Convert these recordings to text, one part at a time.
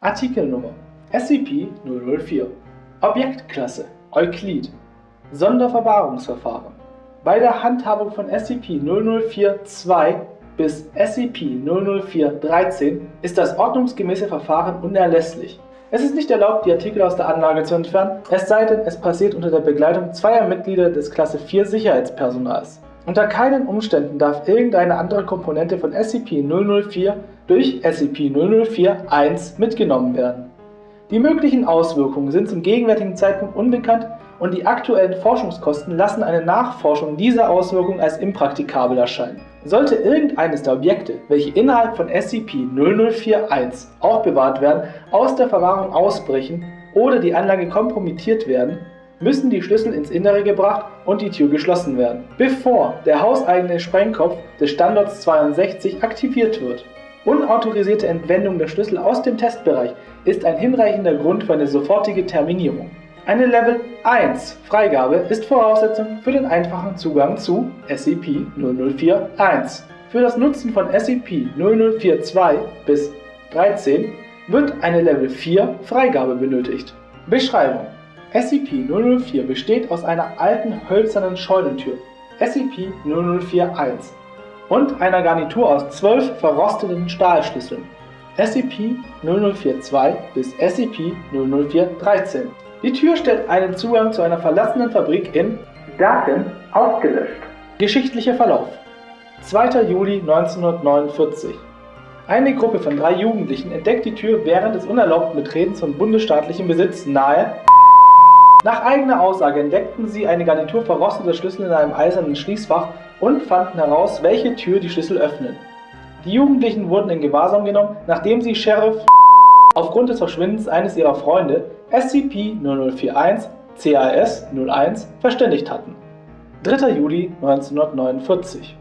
Artikelnummer SCP-004 Objektklasse Euklid Sonderverwahrungsverfahren Bei der Handhabung von SCP-004-2 bis SCP-004-13 ist das ordnungsgemäße Verfahren unerlässlich. Es ist nicht erlaubt, die Artikel aus der Anlage zu entfernen, es sei denn, es passiert unter der Begleitung zweier Mitglieder des Klasse 4 Sicherheitspersonals. Unter keinen Umständen darf irgendeine andere Komponente von SCP-004 durch SCP-004-1 mitgenommen werden. Die möglichen Auswirkungen sind zum gegenwärtigen Zeitpunkt unbekannt und die aktuellen Forschungskosten lassen eine Nachforschung dieser Auswirkungen als impraktikabel erscheinen. Sollte irgendeines der Objekte, welche innerhalb von SCP-0041 aufbewahrt werden, aus der Verwahrung ausbrechen oder die Anlage kompromittiert werden, müssen die Schlüssel ins Innere gebracht und die Tür geschlossen werden, bevor der hauseigene Sprengkopf des Standorts 62 aktiviert wird. Unautorisierte Entwendung der Schlüssel aus dem Testbereich ist ein hinreichender Grund für eine sofortige Terminierung. Eine Level 1 Freigabe ist Voraussetzung für den einfachen Zugang zu SCP-004-1. Für das Nutzen von SCP-0042 bis 13 wird eine Level 4 Freigabe benötigt. Beschreibung SCP-004 besteht aus einer alten hölzernen Scheunentür SCP-0041 und einer Garnitur aus zwölf verrosteten Stahlschlüsseln SCP-0042 bis SCP-004-13. Die Tür stellt einen Zugang zu einer verlassenen Fabrik in Daten ausgelöscht. Geschichtlicher Verlauf 2. Juli 1949 Eine Gruppe von drei Jugendlichen entdeckt die Tür während des unerlaubten Betretens von bundesstaatlichem Besitz nahe nach eigener Aussage entdeckten sie eine Garnitur verrosteter Schlüssel in einem eisernen Schließfach und fanden heraus, welche Tür die Schlüssel öffnen. Die Jugendlichen wurden in Gewahrsam genommen, nachdem sie Sheriff aufgrund des Verschwindens eines ihrer Freunde SCP-0041 CAS-01 verständigt hatten. 3. Juli 1949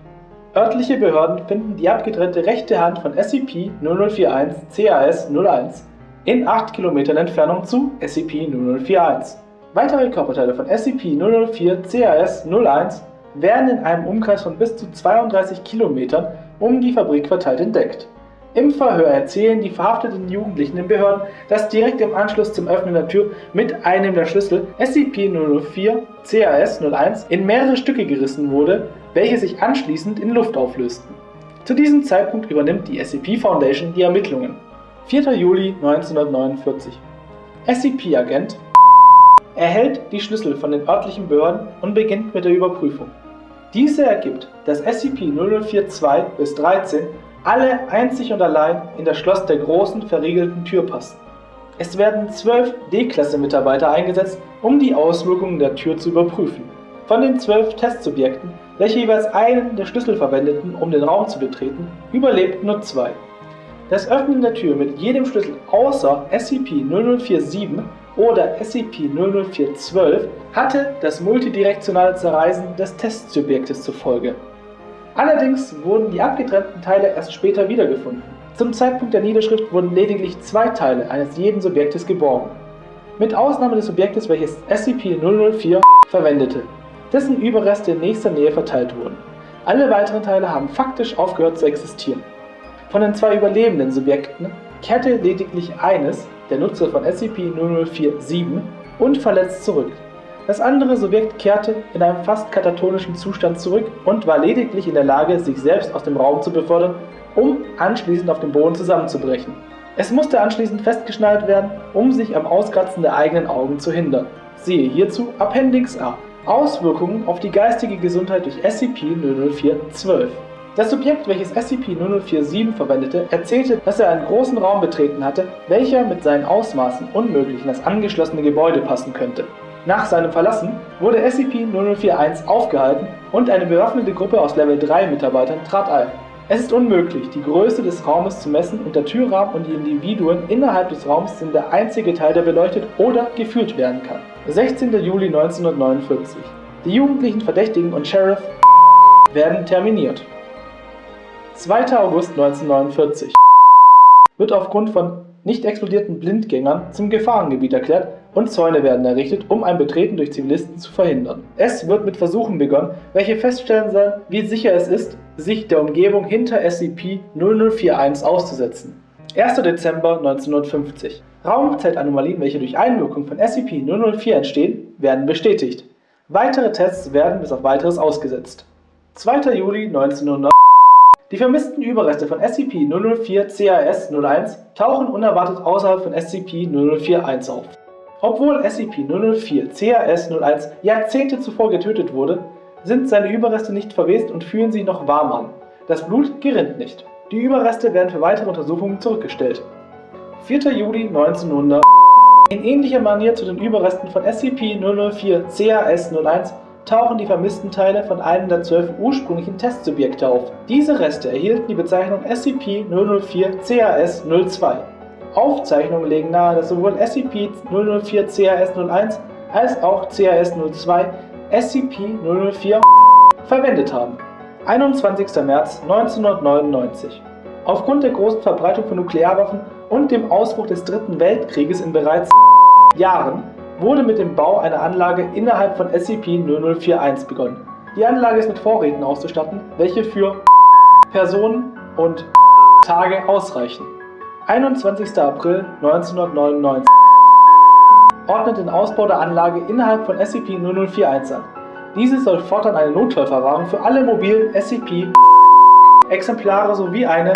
Örtliche Behörden finden die abgetrennte rechte Hand von SCP-0041 CAS-01 in 8 Kilometern Entfernung zu SCP-0041. Weitere Körperteile von SCP-004 CAS-01 werden in einem Umkreis von bis zu 32 Kilometern um die Fabrik verteilt entdeckt. Im Verhör erzählen die verhafteten Jugendlichen den Behörden, dass direkt im Anschluss zum Öffnen der Tür mit einem der Schlüssel SCP-004 CAS-01 in mehrere Stücke gerissen wurde, welche sich anschließend in Luft auflösten. Zu diesem Zeitpunkt übernimmt die SCP Foundation die Ermittlungen. 4. Juli 1949 SCP-Agent erhält die Schlüssel von den örtlichen Behörden und beginnt mit der Überprüfung. Diese ergibt, dass SCP-0042 bis 13 alle einzig und allein in das Schloss der großen, verriegelten Tür passen. Es werden zwölf D-Klasse-Mitarbeiter eingesetzt, um die Auswirkungen der Tür zu überprüfen. Von den zwölf Testsubjekten, welche jeweils einen der Schlüssel verwendeten, um den Raum zu betreten, überlebten nur zwei. Das Öffnen der Tür mit jedem Schlüssel außer SCP-0047 oder SCP-00412 hatte das multidirektionale Zerreißen des Testsubjektes zur Folge. Allerdings wurden die abgetrennten Teile erst später wiedergefunden. Zum Zeitpunkt der Niederschrift wurden lediglich zwei Teile eines jeden Subjektes geborgen. Mit Ausnahme des Subjektes, welches SCP-004 verwendete, dessen Überreste in nächster Nähe verteilt wurden. Alle weiteren Teile haben faktisch aufgehört zu existieren. Von den zwei überlebenden Subjekten kehrte lediglich eines, der Nutzer von SCP-0047, unverletzt zurück. Das andere Subjekt kehrte in einem fast katatonischen Zustand zurück und war lediglich in der Lage, sich selbst aus dem Raum zu befördern, um anschließend auf dem Boden zusammenzubrechen. Es musste anschließend festgeschnallt werden, um sich am Auskratzen der eigenen Augen zu hindern. Siehe hierzu Appendix A. Auswirkungen auf die geistige Gesundheit durch SCP-004-12 Das Subjekt, welches SCP-0047 verwendete, erzählte, dass er einen großen Raum betreten hatte, welcher mit seinen Ausmaßen unmöglich in das angeschlossene Gebäude passen könnte. Nach seinem Verlassen wurde SCP-0041 aufgehalten und eine bewaffnete Gruppe aus Level 3 Mitarbeitern trat ein. Es ist unmöglich, die Größe des Raumes zu messen und der Türrahmen und die Individuen innerhalb des Raums sind der einzige Teil, der beleuchtet oder geführt werden kann. 16. Juli 1949 Die jugendlichen Verdächtigen und Sheriff werden terminiert. 2. August 1949 wird aufgrund von nicht explodierten Blindgängern zum Gefahrengebiet erklärt und Zäune werden errichtet, um ein Betreten durch Zivilisten zu verhindern. Es wird mit Versuchen begonnen, welche feststellen sollen, wie sicher es ist, sich der Umgebung hinter SCP-0041 auszusetzen. 1. Dezember 1950. Raumzeitanomalien, welche durch Einwirkung von SCP-004 entstehen, werden bestätigt. Weitere Tests werden bis auf weiteres ausgesetzt. 2. Juli 1900 Die vermissten Überreste von SCP-004-CAS-01 tauchen unerwartet außerhalb von SCP-004-1 auf. Obwohl SCP-004-CAS-01 Jahrzehnte zuvor getötet wurde, sind seine Überreste nicht verwest und fühlen sich noch warm an. Das Blut gerinnt nicht. Die Überreste werden für weitere Untersuchungen zurückgestellt. 4. Juli 1900 In ähnlicher Manier zu den Überresten von SCP-004-CAS-01 tauchen die vermissten Teile von einem der zwölf ursprünglichen Testsubjekte auf. Diese Reste erhielten die Bezeichnung SCP-004-CAS-02. Aufzeichnungen legen nahe, dass sowohl SCP-004-CAS-01 als auch CAS-02 SCP-004 verwendet haben. 21. März 1999 Aufgrund der großen Verbreitung von Nuklearwaffen und dem Ausbruch des Dritten Weltkrieges in bereits Jahren wurde mit dem Bau einer Anlage innerhalb von SCP-0041 begonnen. Die Anlage ist mit Vorräten auszustatten, welche für Personen und Tage ausreichen. 21. April 1999 ordnet den Ausbau der Anlage innerhalb von SCP-0041 an. Diese soll fortan eine Notfallverwahrung für alle mobilen SCP-Exemplare sowie eine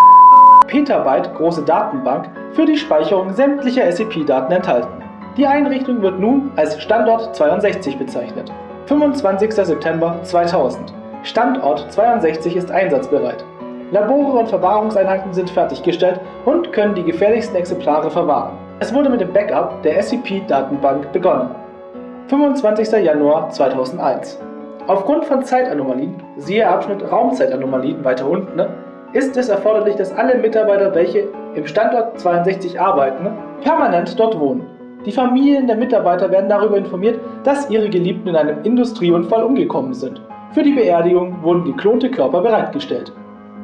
Petabyte große Datenbank für die Speicherung sämtlicher SCP-Daten enthalten. Die Einrichtung wird nun als Standort 62 bezeichnet. 25. September 2000 Standort 62 ist einsatzbereit. Labore und Verwahrungseinheiten sind fertiggestellt und können die gefährlichsten Exemplare verwahren. Es wurde mit dem Backup der SCP-Datenbank begonnen. 25. Januar 2001 Aufgrund von Zeitanomalien, siehe Abschnitt Raumzeitanomalien weiter unten, ne, ist es erforderlich, dass alle Mitarbeiter, welche im Standort 62 arbeiten, permanent dort wohnen. Die Familien der Mitarbeiter werden darüber informiert, dass ihre Geliebten in einem Industrieunfall umgekommen sind. Für die Beerdigung wurden geklonte Körper bereitgestellt.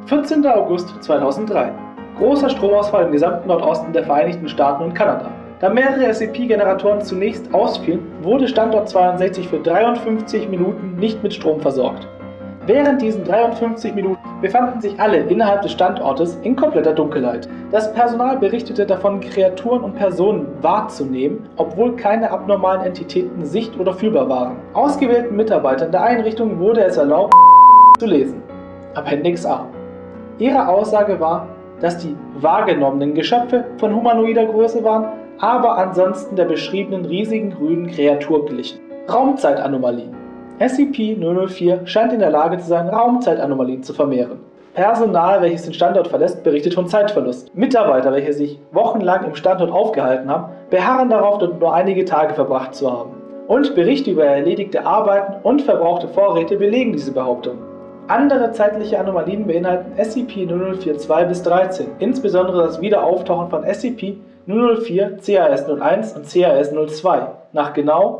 14. August 2003 Großer Stromausfall im gesamten Nordosten der Vereinigten Staaten und Kanada. Da mehrere SCP-Generatoren zunächst ausfielen, wurde Standort 62 für 53 Minuten nicht mit Strom versorgt. Während diesen 53 Minuten befanden sich alle innerhalb des Standortes in kompletter Dunkelheit. Das Personal berichtete davon, Kreaturen und Personen wahrzunehmen, obwohl keine abnormalen Entitäten sicht- oder fühlbar waren. Ausgewählten Mitarbeitern der Einrichtung wurde es erlaubt, zu lesen. Appendix A. Ihre Aussage war, dass die wahrgenommenen Geschöpfe von humanoider Größe waren aber ansonsten der beschriebenen riesigen grünen Kreatur glichen. Raumzeitanomalien SCP-004 scheint in der Lage zu sein, Raumzeitanomalien zu vermehren. Personal, welches den Standort verlässt, berichtet von Zeitverlust. Mitarbeiter, welche sich wochenlang im Standort aufgehalten haben, beharren darauf, dort nur einige Tage verbracht zu haben. Und Berichte über erledigte Arbeiten und verbrauchte Vorräte belegen diese Behauptung. Andere zeitliche Anomalien beinhalten SCP-004-2 bis 13, insbesondere das Wiederauftauchen von SCP 004, CAS-01 und CAS-02 nach genau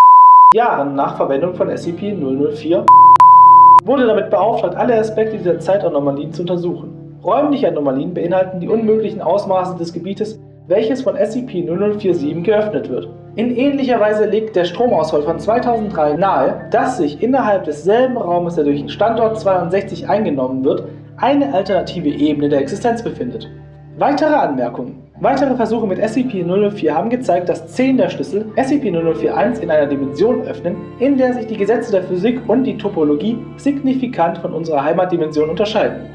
Jahren nach Verwendung von SCP-004 wurde damit beauftragt, alle Aspekte dieser Zeitanomalien zu untersuchen. Räumliche Anomalien beinhalten die unmöglichen Ausmaße des Gebietes, welches von SCP-0047 geöffnet wird. In ähnlicher Weise legt der Stromausfall von 2003 nahe, dass sich innerhalb desselben Raumes, der durch den Standort 62 eingenommen wird, eine alternative Ebene der Existenz befindet. Weitere Anmerkungen Weitere Versuche mit SCP-004 haben gezeigt, dass 10 der Schlüssel SCP-004-1 in einer Dimension öffnen, in der sich die Gesetze der Physik und die Topologie signifikant von unserer Heimatdimension unterscheiden.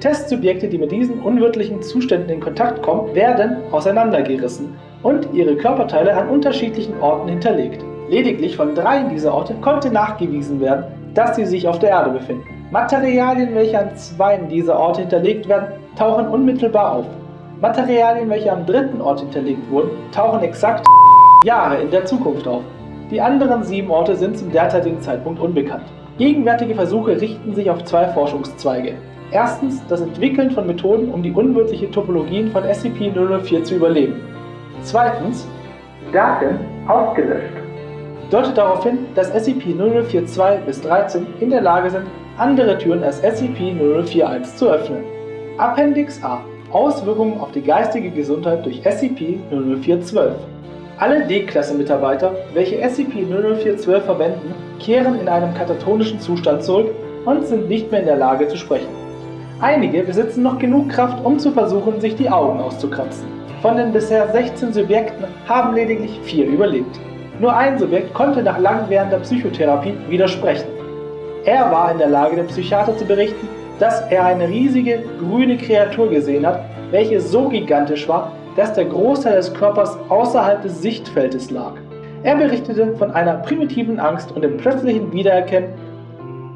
Testsubjekte, die mit diesen unwirtlichen Zuständen in Kontakt kommen, werden auseinandergerissen und ihre Körperteile an unterschiedlichen Orten hinterlegt. Lediglich von drei dieser Orte konnte nachgewiesen werden, dass sie sich auf der Erde befinden. Materialien, welche an zwei dieser Orte hinterlegt werden, tauchen unmittelbar auf. Materialien, welche am dritten Ort hinterlegt wurden, tauchen exakt Jahre in der Zukunft auf. Die anderen sieben Orte sind zum derzeitigen Zeitpunkt unbekannt. Gegenwärtige Versuche richten sich auf zwei Forschungszweige. Erstens das Entwickeln von Methoden, um die unwirtliche Topologien von SCP-004 zu überleben. Zweitens Daten ausgelöscht. Deutet darauf hin, dass SCP-0042 bis 13 in der Lage sind, andere Türen als SCP-0041 zu öffnen. Appendix A Auswirkungen auf die geistige Gesundheit durch SCP-00412. Alle D-Klasse-Mitarbeiter, welche SCP-00412 verwenden, kehren in einem katatonischen Zustand zurück und sind nicht mehr in der Lage zu sprechen. Einige besitzen noch genug Kraft, um zu versuchen, sich die Augen auszukratzen. Von den bisher 16 Subjekten haben lediglich vier überlebt. Nur ein Subjekt konnte nach langwährender Psychotherapie widersprechen. Er war in der Lage, dem Psychiater zu berichten, dass er eine riesige grüne Kreatur gesehen hat, welche so gigantisch war, dass der Großteil des Körpers außerhalb des Sichtfeldes lag. Er berichtete von einer primitiven Angst und dem plötzlichen Wiedererkennen,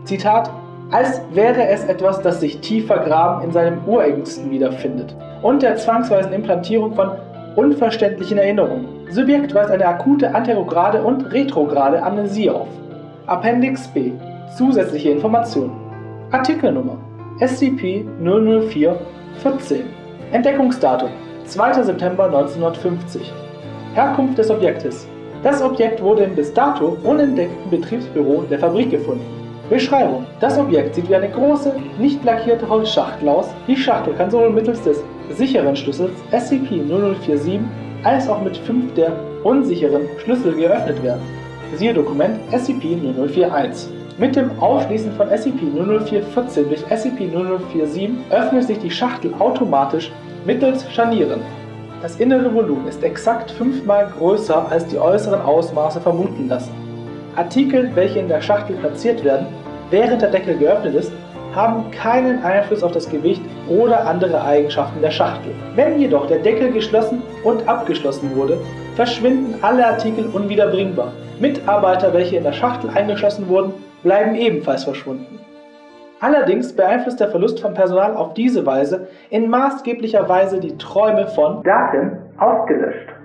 Zitat, als wäre es etwas, das sich tief vergraben in seinem Urängsten wiederfindet, und der zwangsweisen Implantierung von unverständlichen Erinnerungen. Subjekt weist eine akute anterograde und retrograde Amnesie auf. Appendix B. Zusätzliche Informationen. Artikelnummer SCP-004-14 Entdeckungsdatum 2. September 1950 Herkunft des Objektes Das Objekt wurde im bis dato unentdeckten Betriebsbüro der Fabrik gefunden. Beschreibung Das Objekt sieht wie eine große, nicht lackierte Holzschachtel aus. Die Schachtel kann sowohl mittels des sicheren Schlüssels SCP-0047 als auch mit fünf der unsicheren Schlüssel geöffnet werden. Siehe Dokument SCP-0041 mit dem Aufschließen von SCP-00414 durch SCP-0047 öffnet sich die Schachtel automatisch mittels Scharnieren. Das innere Volumen ist exakt fünfmal größer als die äußeren Ausmaße vermuten lassen. Artikel, welche in der Schachtel platziert werden, während der Deckel geöffnet ist, haben keinen Einfluss auf das Gewicht oder andere Eigenschaften der Schachtel. Wenn jedoch der Deckel geschlossen und abgeschlossen wurde, verschwinden alle Artikel unwiederbringbar. Mitarbeiter, welche in der Schachtel eingeschlossen wurden, bleiben ebenfalls verschwunden. Allerdings beeinflusst der Verlust von Personal auf diese Weise in maßgeblicher Weise die Träume von Daten ausgelöscht.